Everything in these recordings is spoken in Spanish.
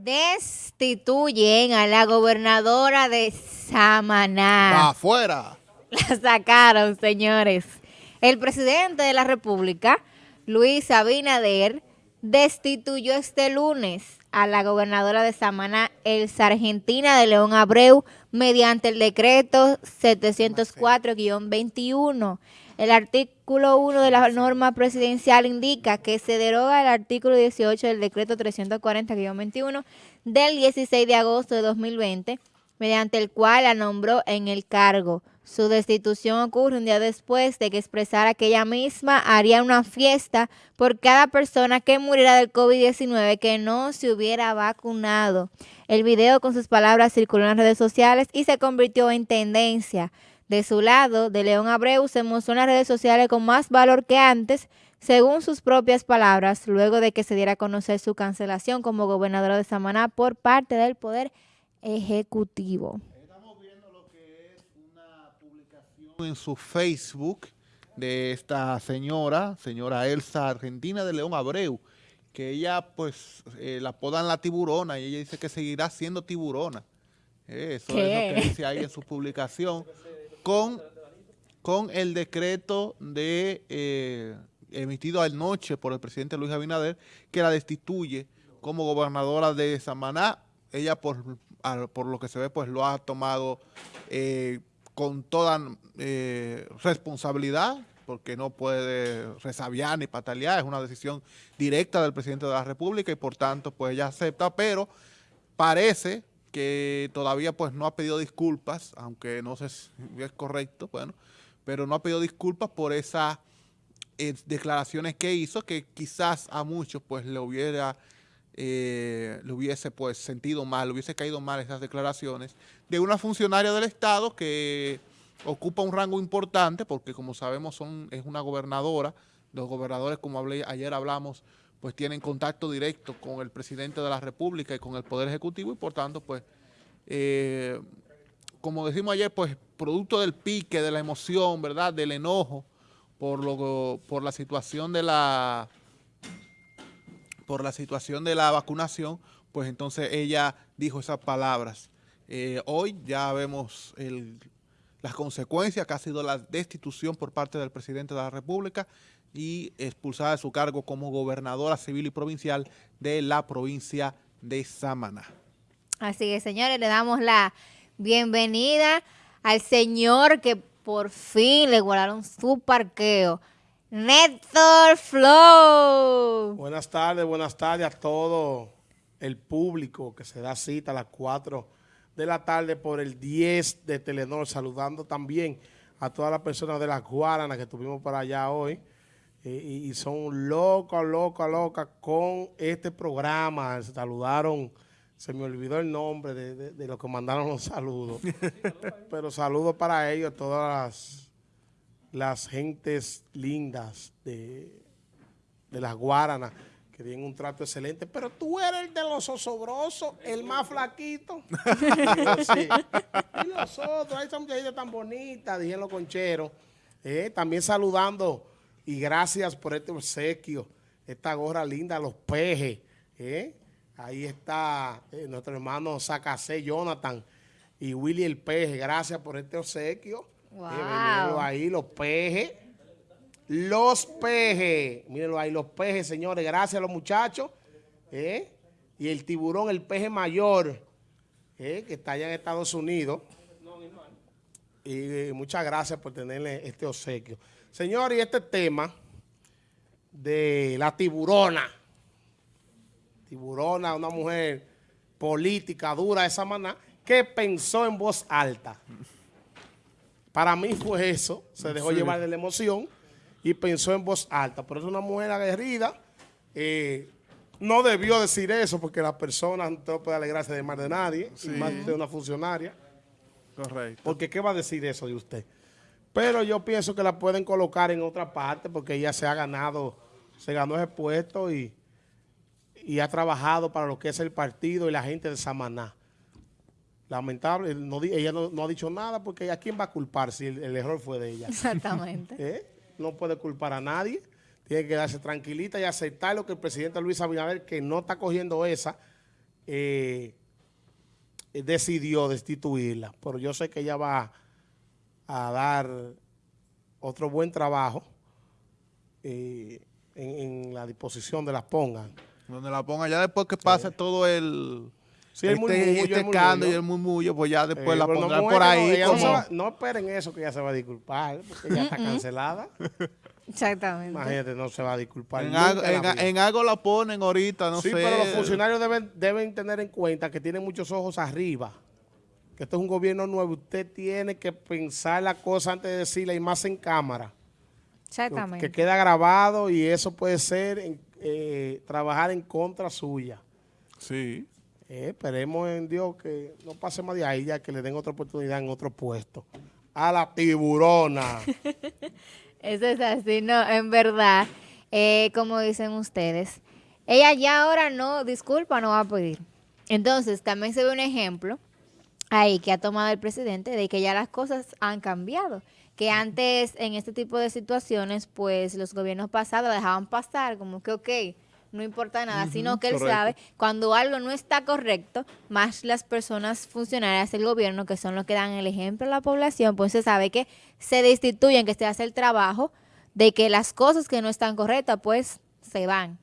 Destituyen a la gobernadora de Samaná. ¡Afuera! La sacaron, señores. El presidente de la República, Luis Abinader, destituyó este lunes a la gobernadora de Samaná, el sargentina de León Abreu, mediante el decreto 704-21. El artículo 1 de la norma presidencial indica que se deroga el artículo 18 del decreto 340-21 del 16 de agosto de 2020, mediante el cual la nombró en el cargo. Su destitución ocurre un día después de que expresara que ella misma haría una fiesta por cada persona que muriera del COVID-19 que no se hubiera vacunado. El video con sus palabras circuló en las redes sociales y se convirtió en tendencia. De su lado, de León Abreu se mostró en las redes sociales con más valor que antes, según sus propias palabras, luego de que se diera a conocer su cancelación como gobernadora de Samaná por parte del Poder Ejecutivo. Estamos viendo lo que es una publicación en su Facebook de esta señora, señora Elsa Argentina de León Abreu, que ella pues eh, la apodan la tiburona y ella dice que seguirá siendo tiburona. Eso es lo que dice ahí en su publicación con, con el decreto de eh, emitido anoche por el presidente Luis Abinader, que la destituye como gobernadora de Samaná. Ella, por, por lo que se ve, pues lo ha tomado eh, con toda eh, responsabilidad, porque no puede resabiar ni patalear, es una decisión directa del presidente de la República y por tanto, pues ella acepta, pero parece que todavía pues no ha pedido disculpas, aunque no sé si es correcto, bueno, pero no ha pedido disculpas por esas eh, declaraciones que hizo, que quizás a muchos pues le hubiera eh, le hubiese pues sentido mal, le hubiese caído mal esas declaraciones de una funcionaria del Estado que ocupa un rango importante, porque como sabemos son, es una gobernadora, los gobernadores, como hablé, ayer hablamos, pues tienen contacto directo con el presidente de la República y con el Poder Ejecutivo y por tanto, pues, eh, como decimos ayer, pues, producto del pique, de la emoción, ¿verdad?, del enojo por, lo, por la situación de la por la situación de la vacunación, pues entonces ella dijo esas palabras. Eh, hoy ya vemos las consecuencias que ha sido la destitución por parte del presidente de la República y expulsada de su cargo como gobernadora civil y provincial de la provincia de Samaná. Así que, señores, le damos la bienvenida al señor que por fin le guardaron su parqueo, Néstor Flow. Buenas tardes, buenas tardes a todo el público que se da cita a las 4 de la tarde por el 10 de Telenor, saludando también a todas las personas de las Guaranas que tuvimos para allá hoy y, son locas, locas, locas con este programa. Saludaron, se me olvidó el nombre de, de, los que mandaron los saludos. Pero saludos para ellos, todas las, gentes lindas de, de las Guaranas que tienen un trato excelente, pero tú eres el de los osobrosos, el más flaquito. Y los otros, esa muchachita tan bonita, dijeron los concheros. Eh, también saludando y gracias por este obsequio, esta gorra linda, los pejes. ¿eh? Ahí está eh, nuestro hermano Zacacé, Jonathan y Willy el peje. Gracias por este obsequio. Wow. ahí, los pejes. Los pejes. Mírenlo ahí, los pejes, señores. Gracias a los muchachos. ¿eh? Y el tiburón, el peje mayor, que está allá en Estados Unidos. Y muchas gracias por tenerle este obsequio. Señor, y este tema de la tiburona, tiburona, una mujer política dura de esa manera, que pensó en voz alta. Para mí fue eso, se dejó llevar de la emoción y pensó en voz alta. Por eso una mujer aguerrida eh, no debió decir eso porque la persona no puede alegrarse de más de nadie, más de una funcionaria. Correcto. Porque ¿qué va a decir eso de usted? Pero yo pienso que la pueden colocar en otra parte porque ella se ha ganado, se ganó ese puesto y, y ha trabajado para lo que es el partido y la gente de Samaná. Lamentable, ella no, ha dicho nada porque ¿a quién va a culpar si el, error fue de ella? Exactamente. ¿Eh? No puede culpar a nadie. Tiene que quedarse tranquilita y aceptar lo que el presidente Luis Abinader, que no está cogiendo esa, eh, decidió destituirla, pero yo sé que ella va a dar otro buen trabajo eh, en, en la disposición de las pongan. Donde la ponga, ya después que pase todo el... Sí, el este, murmullo, este escándalo y el murmullo, pues ya después Eh, la no pondrán por ahí no, como... esperen eso que ella se va a disculpar, porque ella está cancelada. Exactamente. Imagínate, no se va a disculpar. En algo, en la en, vida. en algo la ponen ahorita, no sí, sé. pero los funcionarios deben, deben tener en cuenta que tienen muchos ojos arriba. Que esto es un gobierno nuevo. Usted tiene que pensar la cosa antes de decirla y más en cámara. Exactamente. Que queda grabado y eso puede ser en- eh, trabajar en contra suya. Sí. Eh, esperemos en Dios que no pase más de ahí, ya que le den otra oportunidad en otro puesto. A la tiburona. Eso es así, no, en verdad, eh, como dicen ustedes, ella ya ahora no, disculpa, no va a pedir. Entonces, también se ve un ejemplo ahí que ha tomado el presidente de que ya las cosas han cambiado. Que antes, en este tipo de situaciones, pues los gobiernos pasados la dejaban pasar, como que, ok, no importa nada, sino que él correcto. sabe cuando algo no está correcto, más las personas funcionarias del gobierno, que son los que dan el ejemplo a la población, pues se sabe que se destituyen, que se hace el trabajo de que las cosas que no están correctas, pues se van.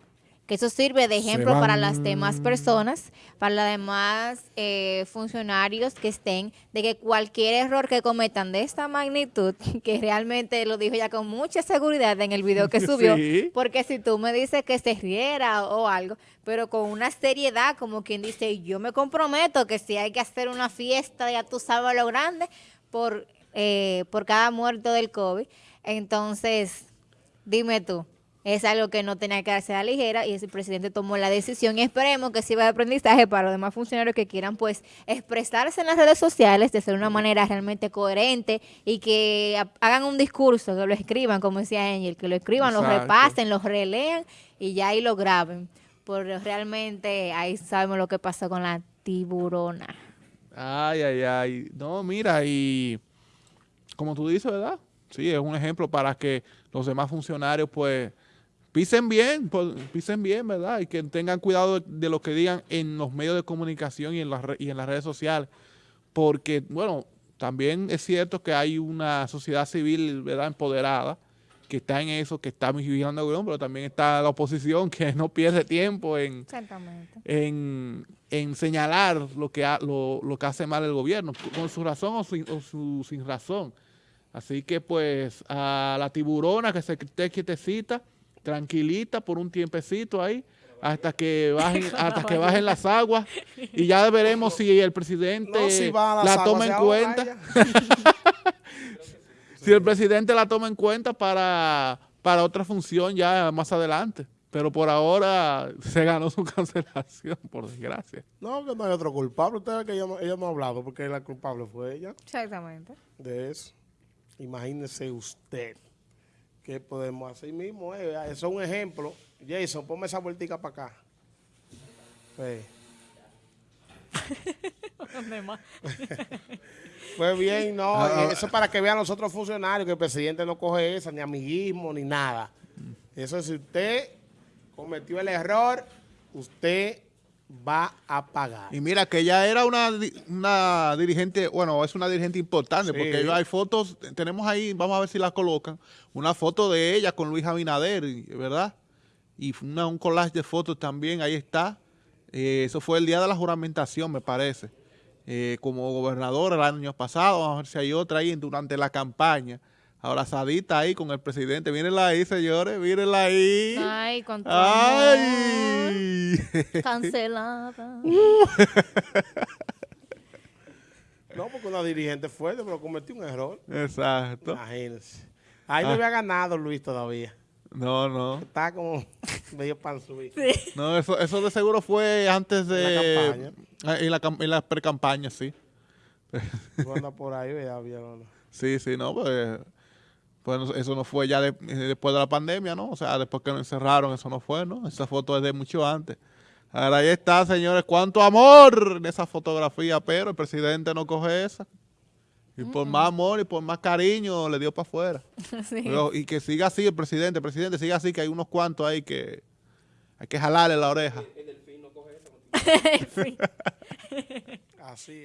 Que eso sirve de ejemplo para las demás personas, para los demás eh, funcionarios que estén, de que cualquier error que cometan de esta magnitud, que realmente lo dijo ya con mucha seguridad en el video que subió, Sí. porque si tú me dices que se riera o, o algo, pero con una seriedad, como quien dice, yo me comprometo que si hay que hacer una fiesta, ya tú sabes lo grande, por, eh, por cada muerto del COVID. Entonces, dime tú, es algo que no tenía que darse a la ligera y ese presidente tomó la decisión y esperemos que sirva de aprendizaje para los demás funcionarios que quieran pues expresarse en las redes sociales de ser una manera realmente coherente y que ha- hagan un discurso, que lo escriban, como decía Angel, que lo escriban, lo repasen, lo relean y ya ahí lo graben. Porque realmente ahí sabemos lo que pasó con la tiburona. Ay, ay, ay. No, mira, y como tú dices, ¿verdad? Sí, es un ejemplo para que los demás funcionarios, pues, pisen bien, pues, pisen bien, ¿verdad? Y que tengan cuidado de, lo que digan en los medios de comunicación y en, las y en las redes sociales. Porque, bueno, también es cierto que hay una sociedad civil, ¿verdad?, empoderada, que está en eso, que está vigilando el gobierno, pero también está la oposición que no pierde tiempo en, en, en señalar lo que, ha- lo, lo que hace mal el gobierno, con su razón o sin, o su- sin razón. Así que pues a la tiburona que se esté quietecita, tranquilita por un tiempecito ahí, hasta que bajen, hasta que bajen las aguas y ya veremos si el presidente No, si va a las la toma en cuenta. Si el presidente la toma en cuenta para, para otra función ya más adelante. Pero por ahora se ganó su cancelación, por desgracia. No, que no hay otro culpable. Usted que ella no, ella no ha hablado porque la culpable fue ella Exactamente. de eso. Imagínese usted qué podemos hacer mismo. eh. Eso es un ejemplo. Jason, ponme esa vueltica para acá. Ve. Pues bien, no, Ah, ah. eso es para que vean los otros funcionarios que el presidente no coge esa, ni amiguismo, ni nada. Eso es si usted cometió el error, usted va a pagar. Y mira que ella era una, una dirigente, bueno, es una dirigente importante, Sí. porque hay fotos, tenemos ahí, vamos a ver si las colocan, una foto de ella con Luis Abinader, ¿verdad? Y una- un collage de fotos también, ahí está. Eh, eso fue el día de la juramentación, me parece. Eh, como gobernadora el año pasado, vamos a ver si hay otra ahí durante la campaña. Abrazadita ahí con el presidente. Mírenla ahí, señores, mírenla ahí. Ay, amor. ¡Ay! Cancelada. No, porque una dirigente fuerte, pero cometió un error. Exacto. Imagínense. Ahí no Ah. había ganado Luis todavía. No, no. Está como medio panzuí. No, eso, eso de seguro fue antes de... la campaña. Ah, En la, cam- en la pre-campaña, sí. Tú andas por ahí, vieron. Sí, sí, no, pues... Pues no- eso no fue ya de- eh, después de la pandemia, ¿no? O sea, después que nos encerraron, eso no fue, ¿no? Esa foto es de mucho antes. Ahora ahí está, señores, cuánto amor en esa fotografía, pero el presidente no coge esa. Y por más amor y por más cariño le dio para afuera. Sí. Pero- y que siga así el presidente, el presidente siga así, que hay unos cuantos ahí que hay que jalarle la oreja. Así es.